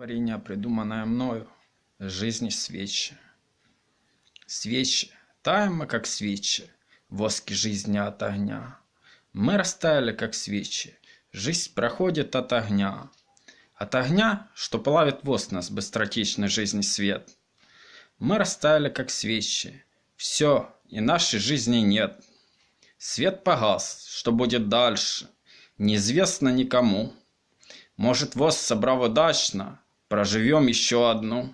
Творение, придуманное мною, жизни свечи. Свечи, таем мы, как свечи, воски жизни от огня. Мы растаяли, как свечи, жизнь проходит от огня. От огня, что плавит воск нас быстротечной жизни свет. Мы растаяли, как свечи, все, и нашей жизни нет. Свет погас, что будет дальше, неизвестно никому. Может, воз собрав удачно, проживем еще одну.